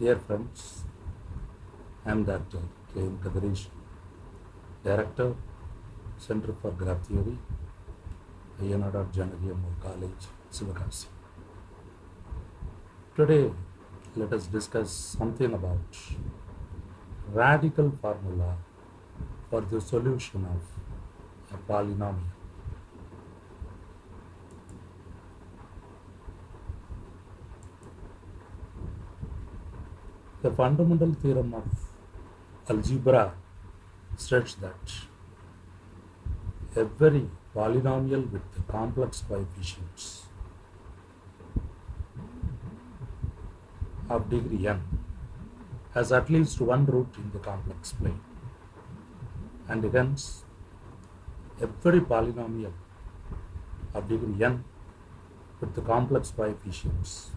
Dear friends, I am Dr. K. M. Kadarish, Director, Center for Graph Theory, Ayanada Janagi College, Sivakasi. Today, let us discuss something about radical formula for the solution of a polynomial. The fundamental theorem of algebra states that every polynomial with complex coefficients of degree n has at least one root in the complex plane. And hence every polynomial of degree n with the complex coefficients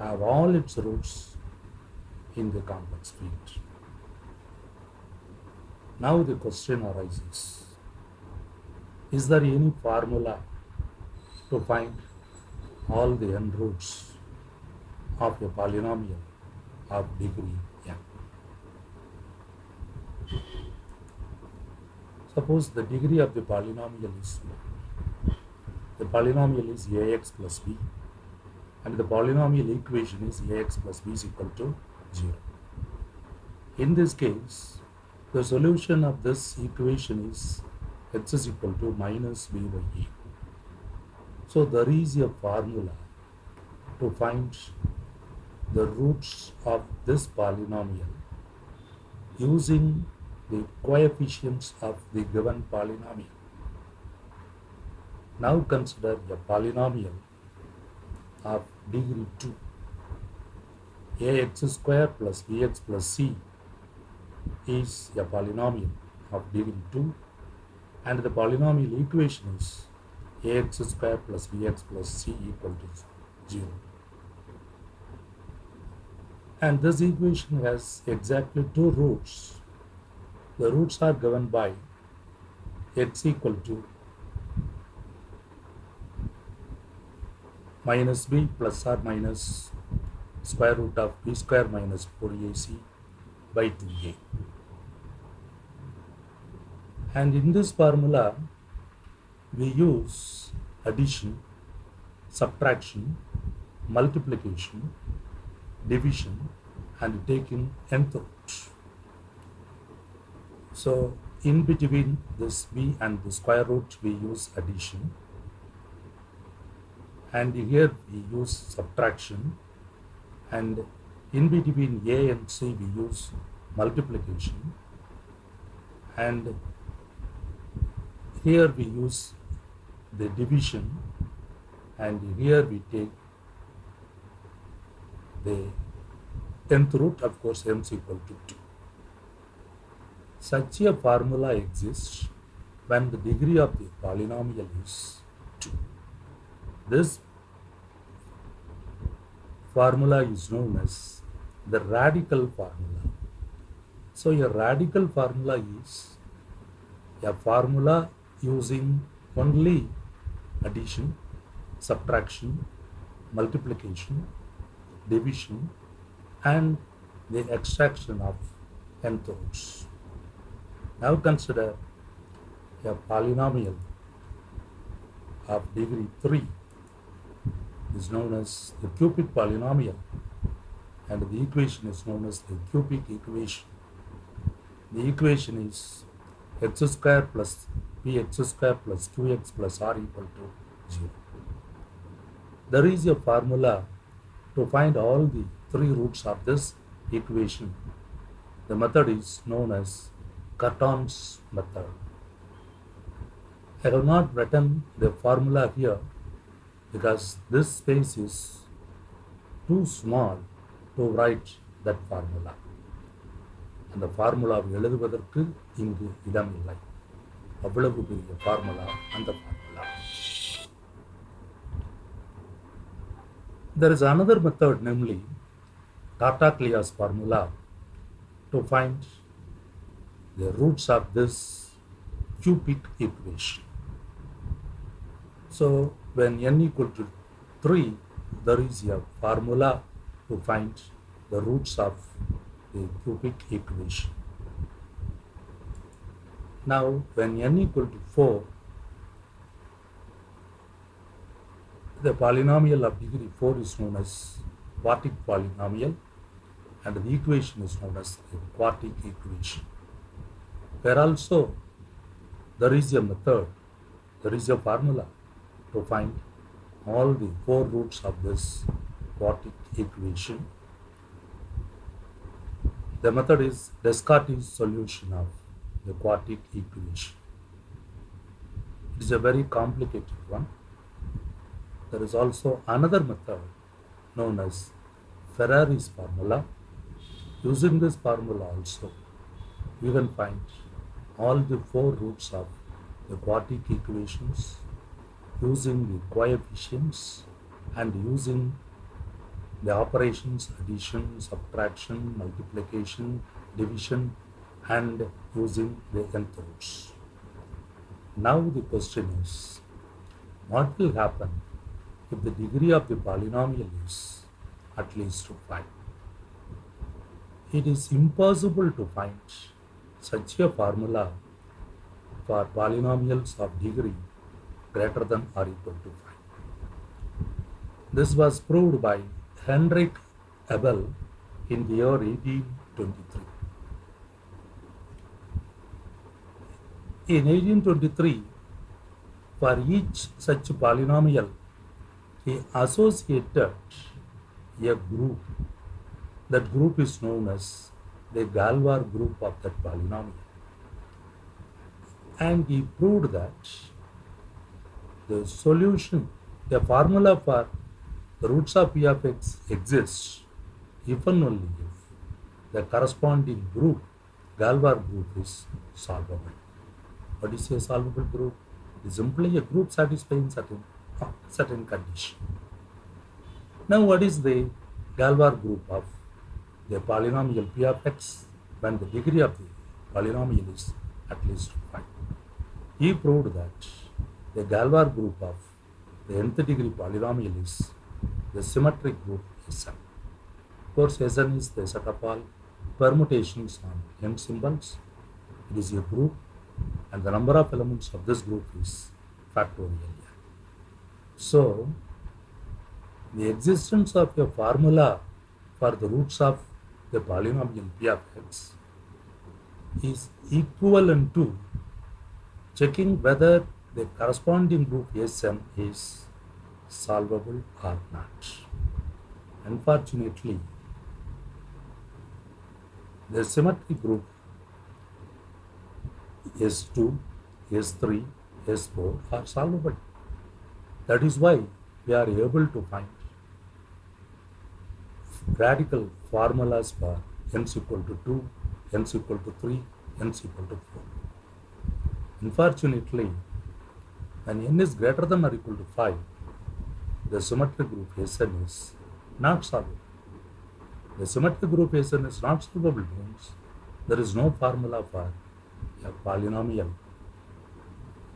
have all its roots in the complex field. Now the question arises Is there any formula to find all the n roots of a polynomial of degree n? Suppose the degree of the polynomial is the polynomial is ax plus b and the polynomial equation is ax plus b is equal to 0. In this case, the solution of this equation is x is equal to minus b by a. So there is a formula to find the roots of this polynomial using the coefficients of the given polynomial. Now consider a polynomial of degree 2 ax square plus bx plus c is a polynomial of degree 2 and the polynomial equation is ax square plus bx plus c equal to 0 and this equation has exactly two roots. The roots are given by x equal to minus b plus or minus square root of b square minus 4ac by 2a. And in this formula, we use addition, subtraction, multiplication, division, and taking nth root. So, in between this b and the square root, we use addition and here we use subtraction. And in between a and c we use multiplication. And here we use the division. And here we take the nth root of course m is equal to 2 such a formula exists when the degree of the polynomial is 2 this formula is known as the radical formula. So a radical formula is a formula using only addition, subtraction, multiplication, division and the extraction of nth roots. Now consider a polynomial of degree 3 is known as the cubic polynomial and the equation is known as the cubic equation. The equation is x square plus bx square plus 2x plus r equal to 0. There is a formula to find all the three roots of this equation. The method is known as Cardan's method. I have not written the formula here because this space is too small to write that formula. அந்த ஃபார்முலாவை எழுதுவதற்கு இங்கு இடம் இல்லை அவ்வளவு பெரிய formula அந்த formula There is another method, namely Tartaglia's formula, to find the roots of this cubic equation. So when n equal to 3, there is a formula to find the roots of the cubic equation. Now, when n equal to 4, the polynomial of degree 4 is known as quartic polynomial and the equation is known as the quartic equation. Where also there is a method, there is a formula to find all the four roots of this quartic equation. The method is Descartes' solution of the quartic equation. It is a very complicated one. There is also another method known as Ferrari's formula. Using this formula also, you can find all the four roots of the quartic equations using the coefficients and using the operations addition, subtraction, multiplication, division and using the nth roots. Now the question is, what will happen if the degree of the polynomial is at least 5? It is impossible to find such a formula for polynomials of degree greater than or equal to 5. This was proved by Henrik Abel in the year 1823. In 1823, for each such polynomial, he associated a group. That group is known as the Galois group of that polynomial. And he proved that the solution, the formula for the roots of p of x exists if and only if the corresponding group, Galois group, is solvable. What is a solvable group? It is simply a group satisfying certain, certain condition. Now, what is the Galois group of the polynomial p of x when the degree of the polynomial is at least 5? He proved that the Galois group of the nth degree polynomial is the symmetric group Sn. Of course, Sn is the set of all permutations on n symbols. It is a group and the number of elements of this group is factorial. So, the existence of a formula for the roots of the polynomial p of x is equivalent to checking whether the corresponding group Sn is solvable or not. Unfortunately, the symmetric group S2, S3, S4 are solvable. That is why we are able to find radical formulas for n is equal to 2, n is equal to 3, n is equal to 4. Unfortunately, when n is greater than or equal to 5, the symmetric group Sn is not solvable. The symmetric group Sn is not solvable means there is no formula for a polynomial,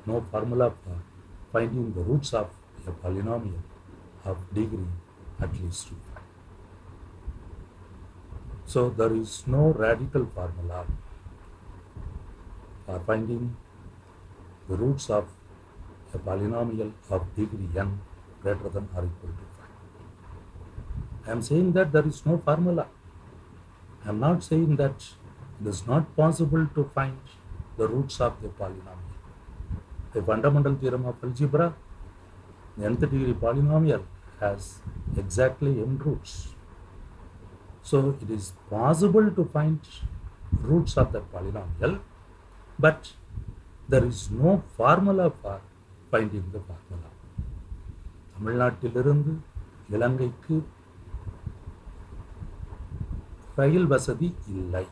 no formula for finding the roots of a polynomial of degree at least 2. So there is no radical formula for finding the roots of a polynomial of degree n greater than or equal to 5. I am saying that there is no formula. I am not saying that it is not possible to find the roots of the polynomial. The fundamental theorem of algebra, the nth degree polynomial has exactly n roots. So it is possible to find roots of the polynomial, but there is no formula for finding பார்க்கலாம். தமிழ்நாட்டிலிருந்து இலங்கைக்கு ரயில் வசதி இல்லை.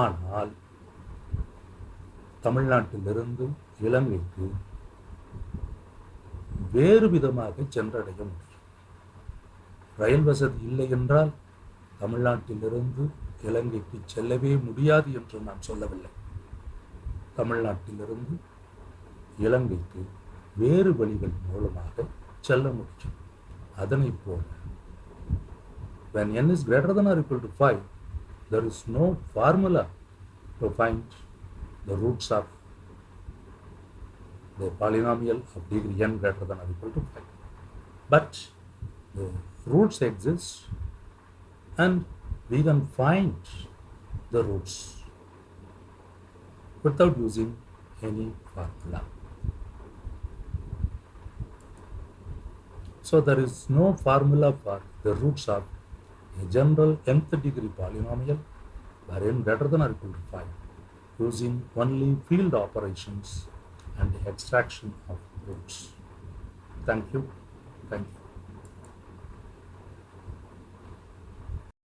ஆனால் தமிழ்நாட்டிலிருந்து இலங்கைக்கு வேறு விதமாக சென்றடைய முடியும். ரயில் வசதி இல்லை என்றால் தமிழ்நாட்டிலிருந்து இலங்கைக்கு செல்லவே முடியாது என்று நான் சொல்லவில்லை. தமிழ்நாட்டிலிருந்து இலங்கைக்கு வேறு வழிகள் மூலமாக செல்ல முடியும் அதனை போல when n is greater than or equal to 5 there is no formula to find the roots of the polynomial of degree n greater than or equal to 5 but the roots exist and we can find the roots without using any formula. So there is no formula for the roots of a general nth degree polynomial where n greater than or equal to 5 using only field operations and extraction of roots. Thank you. Thank you.